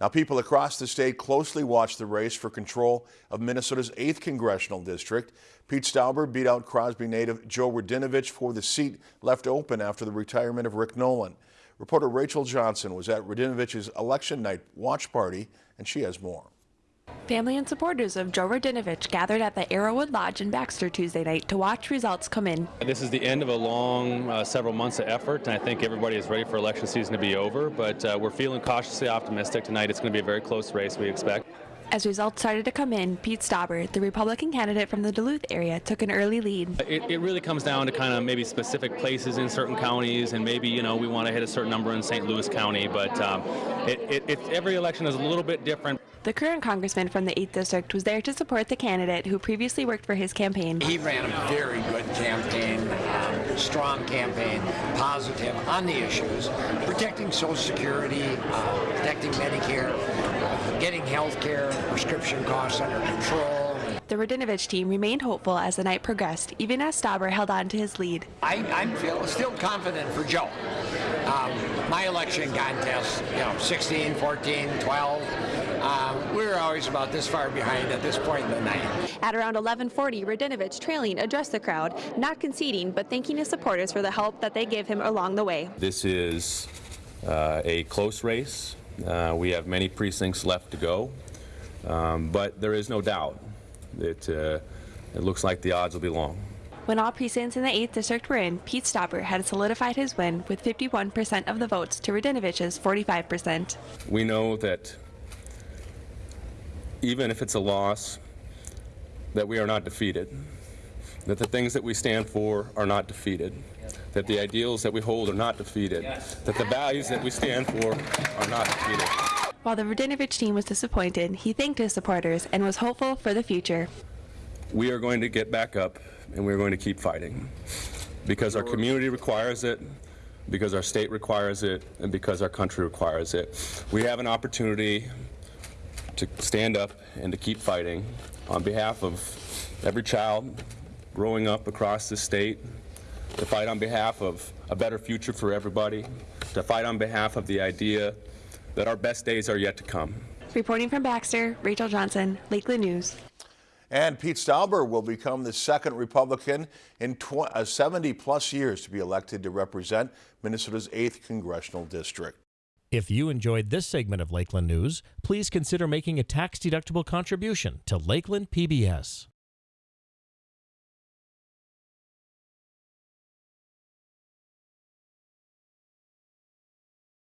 Now, people across the state closely watch the race for control of Minnesota's 8th congressional district. Pete Stauber beat out Crosby native Joe Radinovich for the seat left open after the retirement of Rick Nolan. Reporter Rachel Johnson was at Radinovich's election night watch party, and she has more. Family and supporters of Joe Radinovich gathered at the Arrowwood Lodge in Baxter Tuesday night to watch results come in. This is the end of a long uh, several months of effort, and I think everybody is ready for election season to be over, but uh, we're feeling cautiously optimistic tonight. It's going to be a very close race, we expect. As results started to come in, Pete Stauber, the Republican candidate from the Duluth area, took an early lead. It, it really comes down to kind of maybe specific places in certain counties, and maybe you know we want to hit a certain number in St. Louis County, but um, it, it, it, every election is a little bit different. The current congressman from the 8th District was there to support the candidate who previously worked for his campaign. He ran a very good campaign, um, strong campaign, positive on the issues, protecting Social Security, uh, protecting Medicare, getting health care, prescription costs under control. The Radinovich team remained hopeful as the night progressed, even as Stauber held on to his lead. I, I'm feel, still confident for Joe. Um, my election contest, you know, 16, 14, 12, um, we were always about this far behind at this point in the night. At around 11:40, Radinovich, trailing, addressed the crowd, not conceding, but thanking his supporters for the help that they gave him along the way. This is uh, a close race. Uh, we have many precincts left to go, um, but there is no doubt that uh, it looks like the odds will be long. When all precincts in the 8th District were in, Pete Stauber had solidified his win with 51% of the votes to Radinovich's 45%. We know that even if it's a loss, that we are not defeated, that the things that we stand for are not defeated, that the ideals that we hold are not defeated, that the values that we stand for are not defeated. While the Radinovich team was disappointed, he thanked his supporters and was hopeful for the future. We are going to get back up and we're going to keep fighting because our community requires it, because our state requires it, and because our country requires it. We have an opportunity to stand up and to keep fighting on behalf of every child growing up across the state, to fight on behalf of a better future for everybody, to fight on behalf of the idea that our best days are yet to come. Reporting from Baxter, Rachel Johnson, Lakeland News. And Pete Stauber will become the second Republican in uh, 70 plus years to be elected to represent Minnesota's 8th congressional district. If you enjoyed this segment of Lakeland News, please consider making a tax-deductible contribution to Lakeland PBS.